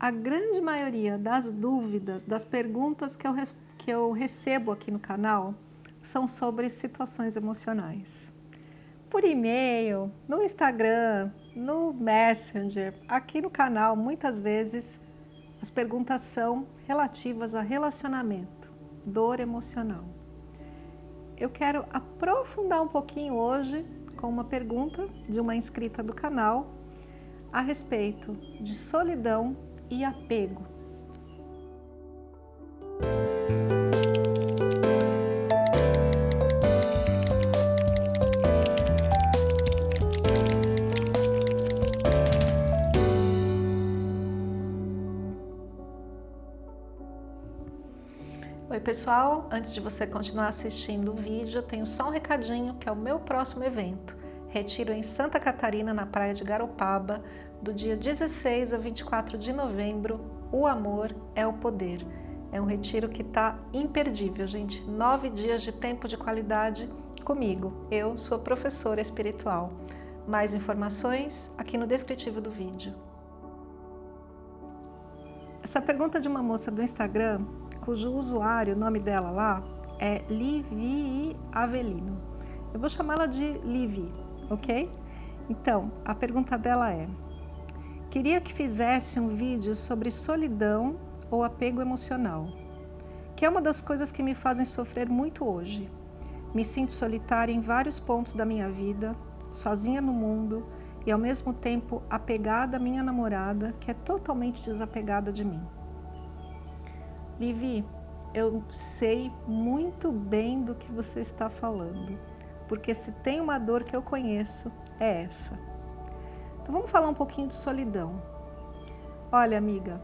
a grande maioria das dúvidas, das perguntas que eu, que eu recebo aqui no canal são sobre situações emocionais. Por e-mail, no Instagram, no Messenger, aqui no canal, muitas vezes as perguntas são relativas a relacionamento, dor emocional. Eu quero aprofundar um pouquinho hoje com uma pergunta de uma inscrita do canal a respeito de solidão e apego. Oi pessoal, antes de você continuar assistindo o vídeo, eu tenho só um recadinho que é o meu próximo evento. Retiro em Santa Catarina, na praia de Garopaba, do dia 16 a 24 de novembro, O Amor é o Poder. É um retiro que está imperdível, gente. Nove dias de tempo de qualidade comigo. Eu sou professora espiritual. Mais informações aqui no descritivo do vídeo. Essa pergunta de uma moça do Instagram, cujo usuário, o nome dela lá, é Livi Avelino. Eu vou chamá-la de Livi, ok? Então, a pergunta dela é, queria que fizesse um vídeo sobre solidão ou apego emocional, que é uma das coisas que me fazem sofrer muito hoje. Me sinto solitária em vários pontos da minha vida, sozinha no mundo e ao mesmo tempo apegada à minha namorada, que é totalmente desapegada de mim. Livi, eu sei muito bem do que você está falando porque se tem uma dor que eu conheço, é essa. Então vamos falar um pouquinho de solidão. Olha, amiga,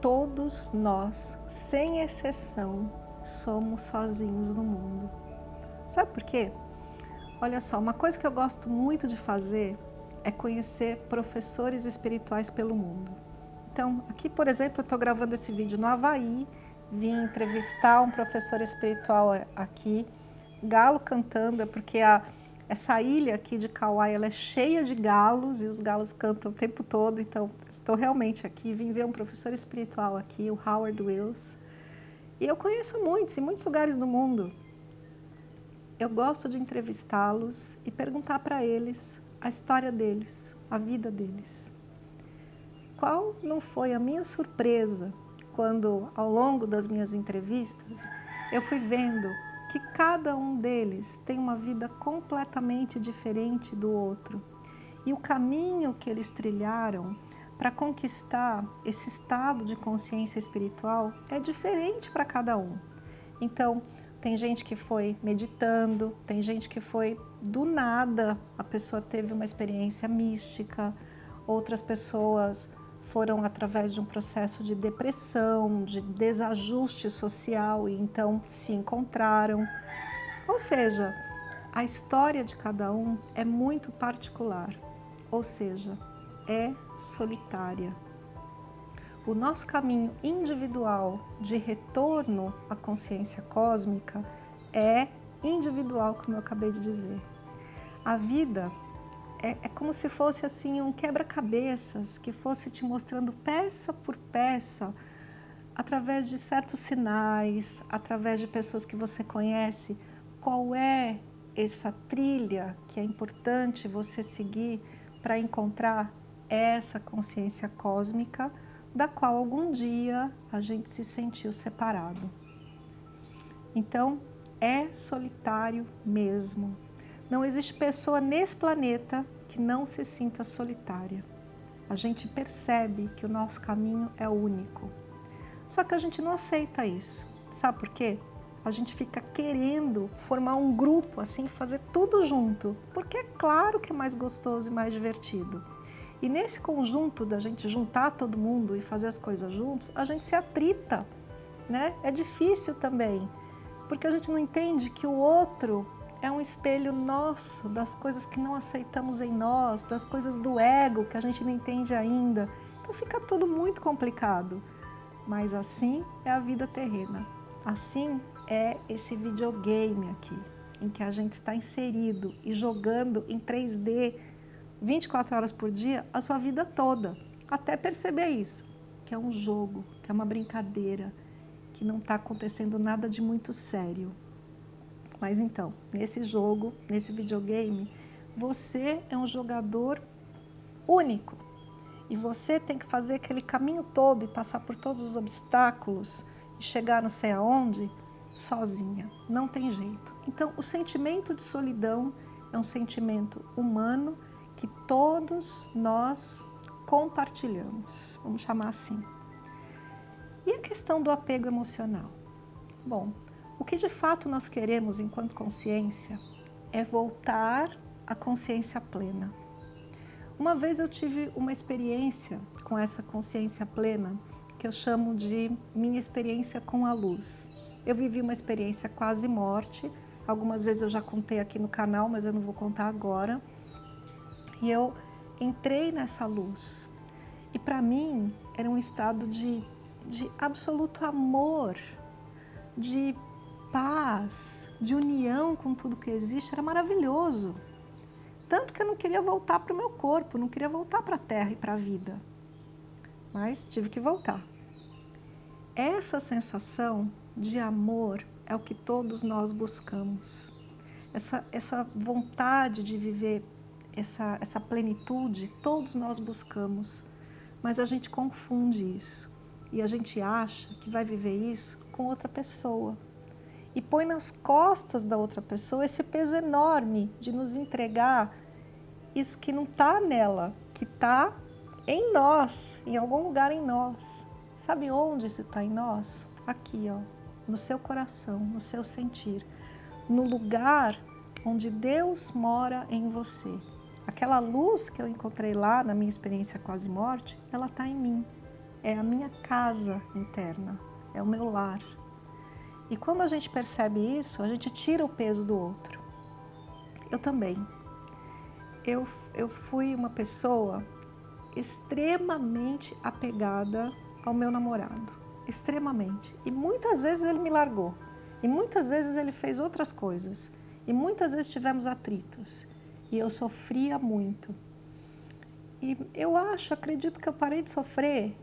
todos nós, sem exceção, somos sozinhos no mundo. Sabe por quê? Olha só, uma coisa que eu gosto muito de fazer é conhecer professores espirituais pelo mundo. Então, aqui, por exemplo, eu estou gravando esse vídeo no Havaí, vim entrevistar um professor espiritual aqui, galo cantando, é porque a, essa ilha aqui de Kauai ela é cheia de galos e os galos cantam o tempo todo, então estou realmente aqui, vim ver um professor espiritual aqui, o Howard Wills, e eu conheço muitos, em muitos lugares do mundo. Eu gosto de entrevistá-los e perguntar para eles a história deles, a vida deles. Qual não foi a minha surpresa quando, ao longo das minhas entrevistas, eu fui vendo que cada um deles tem uma vida completamente diferente do outro. E o caminho que eles trilharam para conquistar esse estado de consciência espiritual é diferente para cada um. Então, tem gente que foi meditando, tem gente que foi do nada, a pessoa teve uma experiência mística, outras pessoas foram através de um processo de depressão, de desajuste social e então se encontraram. Ou seja, a história de cada um é muito particular, ou seja, é solitária. O nosso caminho individual de retorno à consciência cósmica é individual, como eu acabei de dizer. A vida é, é como se fosse assim um quebra-cabeças que fosse te mostrando peça por peça, através de certos sinais, através de pessoas que você conhece, qual é essa trilha que é importante você seguir para encontrar essa consciência cósmica da qual algum dia a gente se sentiu separado. Então, é solitário mesmo, não existe pessoa nesse planeta que não se sinta solitária. A gente percebe que o nosso caminho é único. Só que a gente não aceita isso. Sabe por quê? A gente fica querendo formar um grupo, assim, fazer tudo junto, porque é claro que é mais gostoso e mais divertido. E nesse conjunto da gente juntar todo mundo e fazer as coisas juntos, a gente se atrita, né? É difícil também, porque a gente não entende que o outro é um espelho nosso, das coisas que não aceitamos em nós, das coisas do ego que a gente não entende ainda. Então fica tudo muito complicado. Mas assim é a vida terrena. Assim é esse videogame aqui, em que a gente está inserido e jogando em 3D 24 horas por dia a sua vida toda, até perceber isso. que é um jogo, que é uma brincadeira, que não está acontecendo nada de muito sério. Mas então, nesse jogo, nesse videogame, você é um jogador único. E você tem que fazer aquele caminho todo e passar por todos os obstáculos e chegar não sei aonde sozinha. Não tem jeito. Então, o sentimento de solidão é um sentimento humano que todos nós compartilhamos, vamos chamar assim. E a questão do apego emocional? Bom, o que de fato nós queremos enquanto consciência é voltar à consciência plena. Uma vez eu tive uma experiência com essa consciência plena que eu chamo de minha experiência com a luz. Eu vivi uma experiência quase morte, algumas vezes eu já contei aqui no canal, mas eu não vou contar agora. E eu entrei nessa luz. E para mim era um estado de, de absoluto amor, de paz, de união com tudo que existe, era maravilhoso. Tanto que eu não queria voltar para o meu corpo, não queria voltar para a terra e para a vida. Mas tive que voltar. Essa sensação de amor é o que todos nós buscamos. Essa, essa vontade de viver essa, essa plenitude, todos nós buscamos. Mas a gente confunde isso. E a gente acha que vai viver isso com outra pessoa e põe nas costas da outra pessoa esse peso enorme de nos entregar isso que não está nela, que está em nós, em algum lugar em nós. Sabe onde isso está em nós? Aqui, ó, no seu coração, no seu sentir, no lugar onde Deus mora em você. Aquela luz que eu encontrei lá na minha experiência quase morte, ela está em mim. É a minha casa interna, é o meu lar. E quando a gente percebe isso, a gente tira o peso do outro. Eu também. Eu, eu fui uma pessoa extremamente apegada ao meu namorado. Extremamente. E muitas vezes ele me largou. E muitas vezes ele fez outras coisas. E muitas vezes tivemos atritos. E eu sofria muito. E eu acho, acredito que eu parei de sofrer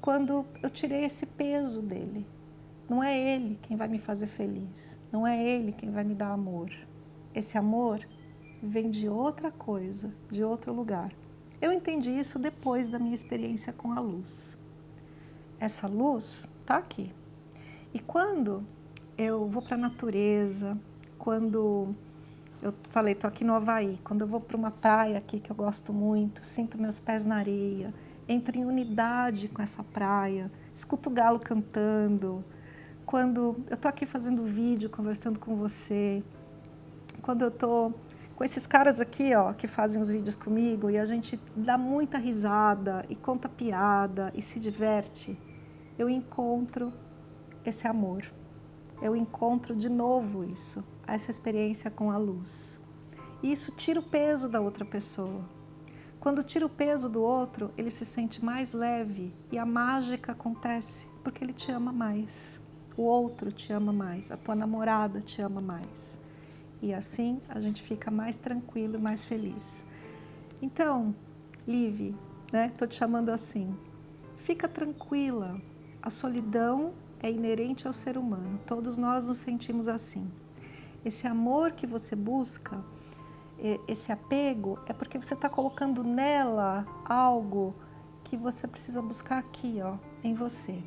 quando eu tirei esse peso dele. Não é Ele quem vai me fazer feliz, não é Ele quem vai me dar amor. Esse amor vem de outra coisa, de outro lugar. Eu entendi isso depois da minha experiência com a luz. Essa luz está aqui. E quando eu vou para a natureza, quando eu falei, estou aqui no Havaí, quando eu vou para uma praia aqui que eu gosto muito, sinto meus pés na areia, entro em unidade com essa praia, escuto o galo cantando, quando eu estou aqui fazendo vídeo, conversando com você, quando eu estou com esses caras aqui, ó, que fazem os vídeos comigo e a gente dá muita risada e conta piada e se diverte, eu encontro esse amor. Eu encontro de novo isso, essa experiência com a luz. E isso tira o peso da outra pessoa. Quando tira o peso do outro, ele se sente mais leve e a mágica acontece porque ele te ama mais o outro te ama mais, a tua namorada te ama mais. E assim a gente fica mais tranquilo e mais feliz. Então, Live, né? Tô te chamando assim. Fica tranquila. A solidão é inerente ao ser humano. Todos nós nos sentimos assim. Esse amor que você busca, esse apego, é porque você está colocando nela algo que você precisa buscar aqui, ó, em você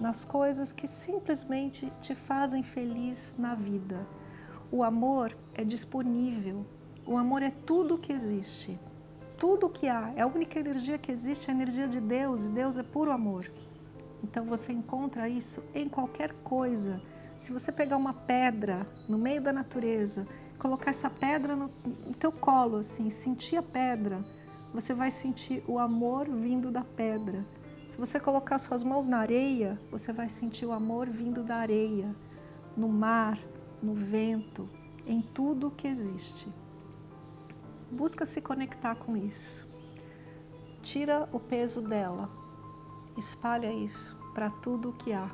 nas coisas que simplesmente te fazem feliz na vida. O amor é disponível, o amor é tudo que existe, tudo que há, é a única energia que existe, é a energia de Deus, e Deus é puro amor. Então você encontra isso em qualquer coisa. Se você pegar uma pedra no meio da natureza, colocar essa pedra no, no teu colo, assim, sentir a pedra, você vai sentir o amor vindo da pedra. Se você colocar suas mãos na areia, você vai sentir o amor vindo da areia, no mar, no vento, em tudo que existe. Busca se conectar com isso. Tira o peso dela, espalha isso para tudo o que há.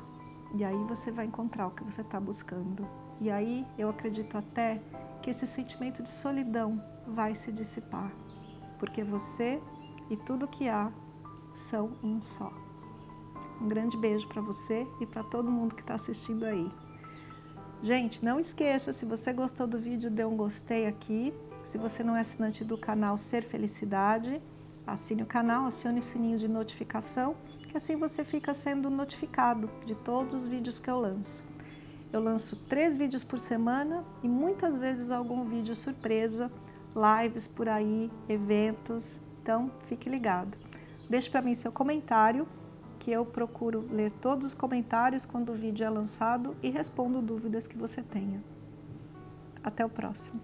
E aí você vai encontrar o que você está buscando. E aí eu acredito até que esse sentimento de solidão vai se dissipar, porque você e tudo que há são um só. Um grande beijo para você e para todo mundo que está assistindo aí. Gente, não esqueça, se você gostou do vídeo, dê um gostei aqui. Se você não é assinante do canal Ser Felicidade, assine o canal, acione o sininho de notificação, que assim você fica sendo notificado de todos os vídeos que eu lanço. Eu lanço três vídeos por semana e muitas vezes algum vídeo surpresa, lives por aí, eventos, então fique ligado. Deixe para mim seu comentário, que eu procuro ler todos os comentários quando o vídeo é lançado e respondo dúvidas que você tenha. Até o próximo.